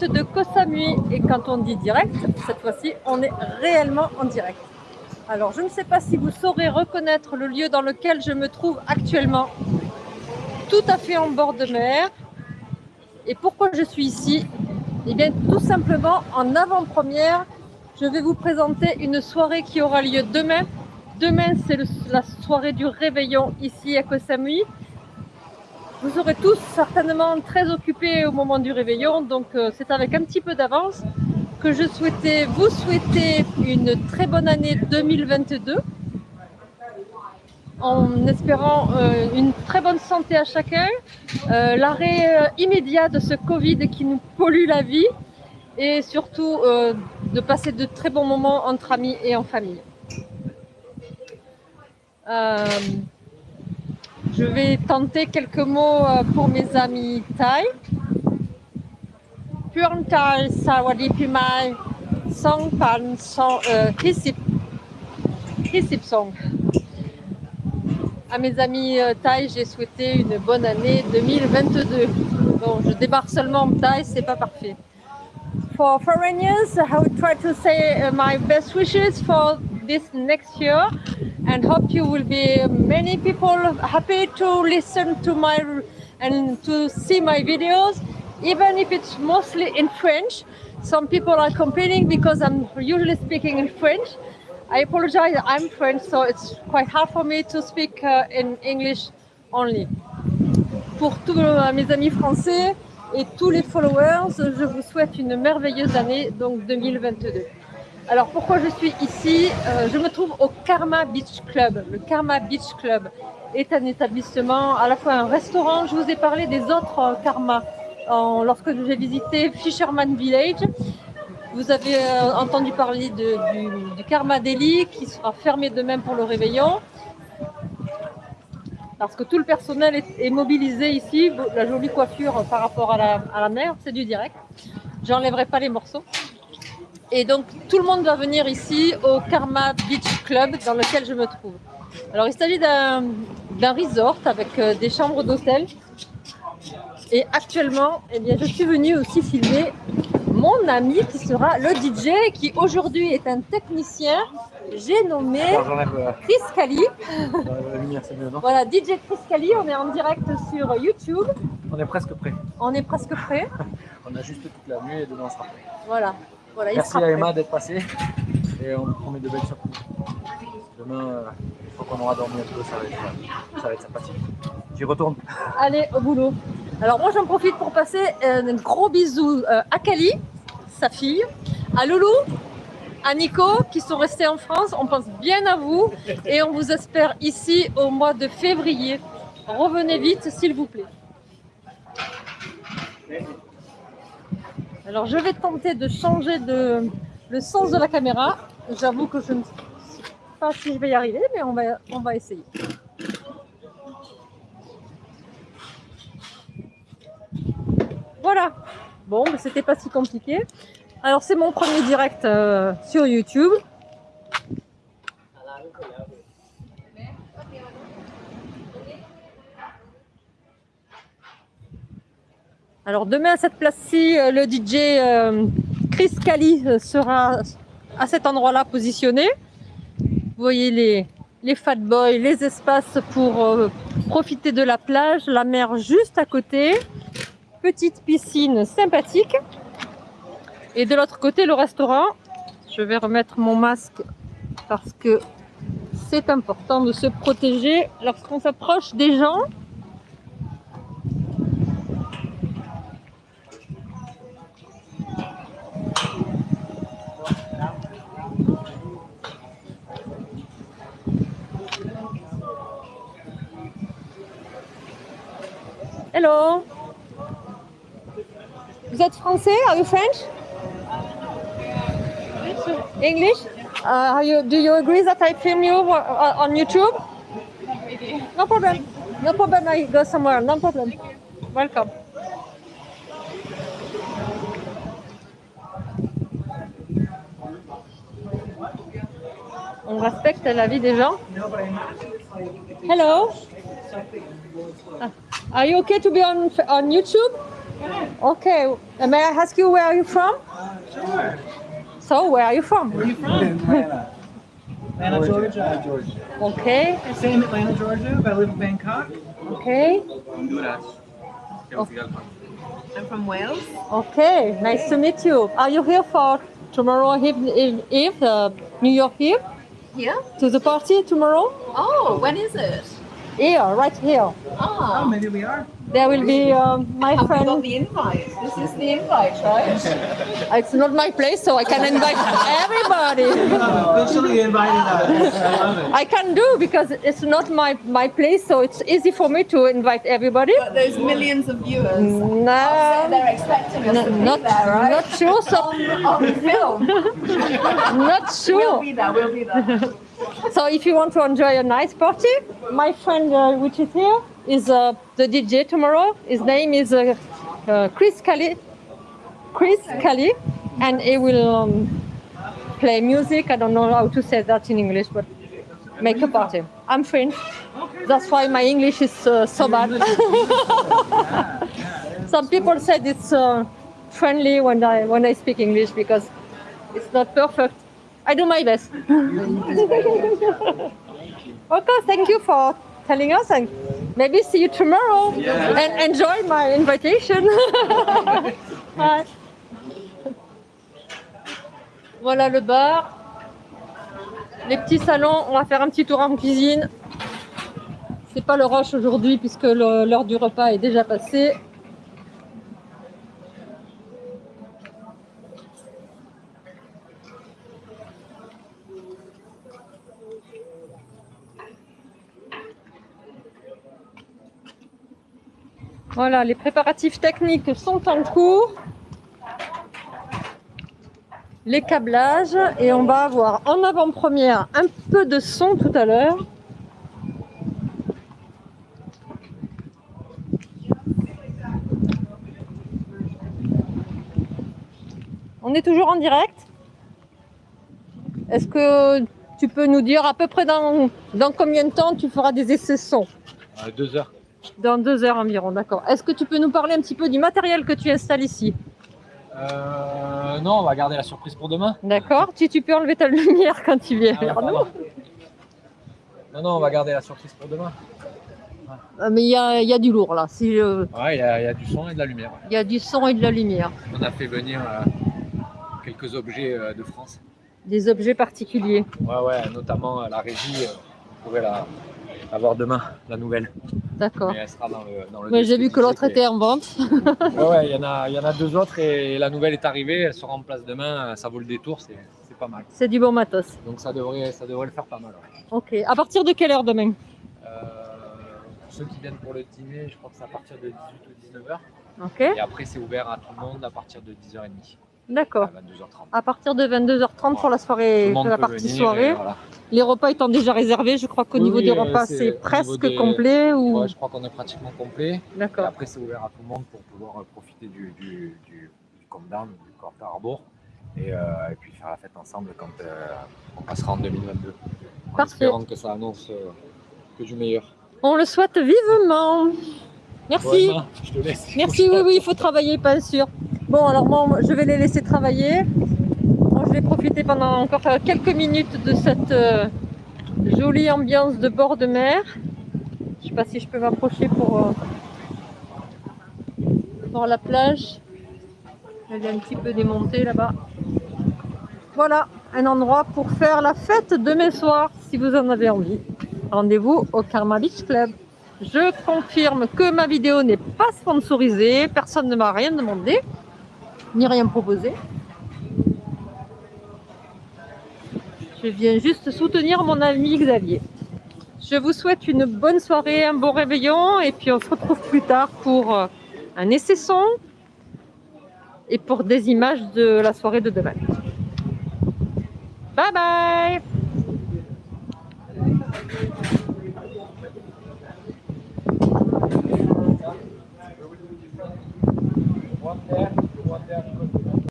de Koh et quand on dit direct, cette fois-ci, on est réellement en direct. Alors, je ne sais pas si vous saurez reconnaître le lieu dans lequel je me trouve actuellement, tout à fait en bord de mer. Et pourquoi je suis ici? Eh bien, tout simplement, en avant-première, je vais vous présenter une soirée qui aura lieu demain. Demain, c'est la soirée du réveillon ici à Koh Samui. Vous serez tous certainement très occupés au moment du réveillon, donc euh, c'est avec un petit peu d'avance que je souhaitais vous souhaiter une très bonne année 2022 en espérant euh, une très bonne santé à chacun, euh, l'arrêt immédiat de ce Covid qui nous pollue la vie et surtout de passer de très bons moments entre amis et en famille. Je vais tenter quelques mots euh, pour mes amis Thai. Puan Thai Sawadi Pimai Song Pan Song Hisip Hisip Song. À mes amis euh, Thai, j'ai souhaité une bonne année 2022. Bon, je débarque seulement en Thaï, c'est pas parfait. For foreigners, I would try to say uh, my best wishes for this next year and hope you will be many people happy to listen to my and to see my videos. Even if it's mostly in French some people are complaining because I'm usually speaking in French. I apologize I'm French so it's quite hard for me to speak uh, in English only. Pour tous mes amis français et tous les followers je vous souhaite une merveilleuse année donc 2022 alors pourquoi je suis ici euh, Je me trouve au Karma Beach Club. Le Karma Beach Club est un établissement, à la fois un restaurant. Je vous ai parlé des autres euh, Karma lorsque j'ai visité Fisherman Village. Vous avez euh, entendu parler du, Karma Delhi qui sera fermé demain pour le réveillon. Parce que tout le personnel est, mobilisé ici. La jolie coiffure par rapport à la, à la mer, c'est du direct. J'enlèverai pas les morceaux. Et donc, tout le monde va venir ici au Karma Beach Club dans lequel je me trouve. Alors, il s'agit d'un resort avec euh, des chambres d'hôtel. Et actuellement, eh bien, je suis venue aussi filmer mon ami qui sera le DJ, qui aujourd'hui est un technicien. J'ai nommé Chris Cali. voilà, DJ Chris Cali, on est en direct sur YouTube. On est presque prêt. On est presque prêt. on a juste toute la nuit et demain on sera prêt. Voilà. Merci à Emma d'être passée et on promet de belles surprises. Demain, euh, une fois qu'on aura dormi un peu, ça va être, ça va être sympathique. J'y retourne. Allez, au boulot. Alors moi j'en profite pour passer un gros bisou euh, à Kali, sa fille, à Loulou, à Nico qui sont restés en France. On pense bien à vous et on vous espère ici au mois de février. Revenez vite s'il vous plaît. Alors je vais tenter de changer le sens de la caméra. J'avoue que je ne sais pas si je vais y arriver, mais on va, on va essayer. Voilà. Bon, c'était pas si compliqué. Alors c'est mon premier direct euh, sur YouTube. Alors demain à cette place-ci, euh, le DJ euh, Chris Cali euh, sera à cet endroit-là positionné. Vous voyez les, les fat boys, les espaces pour profiter de la plage, la mer juste à côté, petite piscine sympathique. Et de l'autre côté, le restaurant. Je vais remettre mon masque parce que c'est important de se protéger lorsqu'on s'approche des gens. Hello. Vous êtes français? Are you French? English? Uh, you, do you agree that I film you uh, on YouTube? No problem. No problem. I go somewhere. No problem. Welcome. On respecte la vie des gens. Hello. Ah. Are you okay to be on on YouTube? Okay. Uh, may I ask you where are you from? Uh, sure. So, where are you from? Where are you from? Atlanta. Atlanta, Georgia. Georgia. Okay, Same Atlanta, Georgia, but I live in Bangkok. okay, Honduras. Oh. I'm from Wales. okay. Nice to meet you. Are you here for tomorrow Eve, Eve, Eve uh, New York Eve? Here? To the party tomorrow? Oh, when is it? Here, right here. Oh, Oh, maybe we are. There will be um, my have we got friend. the invite? This is the invite, right? It's not my place, so I can invite everybody. Officially invited us. I love it. I can do because it's not my, my place, so it's easy for me to invite everybody. But those millions of viewers. No, They're expecting us to be not, there, right? not sure. So, on, on film. not sure. We'll be there, we'll be there. So if you want to enjoy a nice party, my friend uh, which is here is uh, the DJ tomorrow. His name is uh, uh, Chris Kelly. Chris Kelly, and he will um, play music. I don't know how to say that in English, but make a party. I'm French. That's why my English is uh, so bad. Some people said it's uh, friendly when I when I speak English because it's not perfect. I do my best. okay, thank you for telling us and maybe see you tomorrow and enjoy my invitation. Bye. Voilà le bar. Les petits salons, on va faire un petit tour en cuisine. C'est pas le rush aujourd'hui puisque l'heure du repas est déjà passée. Voilà, les préparatifs techniques sont en cours. Les câblages et on va avoir en avant-première un peu de son tout à l'heure. On est toujours en direct? Est-ce que tu peux nous dire à peu près dans, combien de temps tu feras des essais son? Euh, deux heures. Dans deux heures environ, d'accord. Est-ce que tu peux nous parler un petit peu du matériel que tu installes ici Euh, non, on va garder la surprise pour demain. D'accord tu, tu peux enlever ta lumière quand tu viens Ah, vers nous pardon. Non, non, on va garder la surprise pour demain. Euh, Mais il y a, il y a du lourd là. Si, euh, Ouais, il y, a- il y a du son et de la lumière. ouais. Il y a du son et de la lumière. On a fait venir euh, quelques objets euh, de France. Des objets particuliers. Ouais, ouais, notamment la régie. vous la, la voir demain, la nouvelle. D'accord. Mais elle sera dans le. Dans le Mais j'ai vu que l'autre était en vente. Ouais, ouais, il y, en a- il y en a deux autres et la nouvelle est arrivée. Elle sera en place demain. Ça vaut le détour, c'est c'est pas mal. C'est du bon matos. Donc ça devrait, ça devrait le faire pas mal. ouais. Ok. À partir de quelle heure demain? Euh, ceux qui viennent pour le dîner, je crois que c'est à partir de 18 ou 19h. Ok. Et après, c'est ouvert à tout le monde à partir de 10h30 D'accord. à 22h30. À partir de 22h30 pour la soirée, la partie venir soirée. voilà. Les repas étant déjà réservés, je crois qu'au Oui, niveau oui, des repas, c'est presque des- complet ou Ouais, je crois qu'on est pratiquement complet. Et D'accord. après, c'est ouvert à tout le monde pour pouvoir euh, profiter du, du, du, du Come Down, du Corta Harbor. Et, euh, et puis faire la fête ensemble quand euh, on passera en 2022. En Parfait. espérant que ça annonce euh, que du meilleur. On le souhaite vivement. Merci. Ouais, Emma, je te laisse. Merci, oui, oui, il faut travailler, pas sûr. Bon, alors moi, je vais les laisser travailler. Je vais profiter pendant encore euh, quelques minutes de cette euh, jolie ambiance de bord de mer. Je sais pas si je peux m'approcher pour euh, voir la plage. Elle est un petit peu démontée là-bas. Voilà, un endroit pour faire la fête demain soir, si vous en avez envie. Rendez-vous au Karma Beach Club. Je confirme que ma vidéo n'est pas sponsorisée, personne ne m'a rien demandé, ni rien proposé. Je viens juste soutenir mon ami Xavier. Je vous souhaite une bonne soirée, un bon réveillon, et puis on se retrouve plus tard pour euh, un essai son et pour des images de la soirée de demain. Bye bye one there.